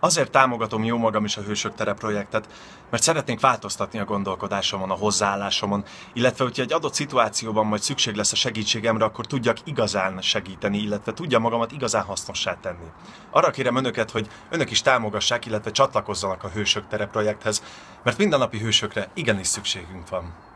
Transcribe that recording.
Azért támogatom jó magam is a Hősök Tere projektet, mert szeretnénk változtatni a gondolkodásomon, a hozzáállásomon, illetve hogyha egy adott szituációban majd szükség lesz a segítségemre, akkor tudjak igazán segíteni, illetve tudja magamat igazán hasznossá tenni. Arra kérem önöket, hogy önök is támogassák, illetve csatlakozzanak a Hősök Tere projekthez, mert mindennapi hősökre igenis szükségünk van.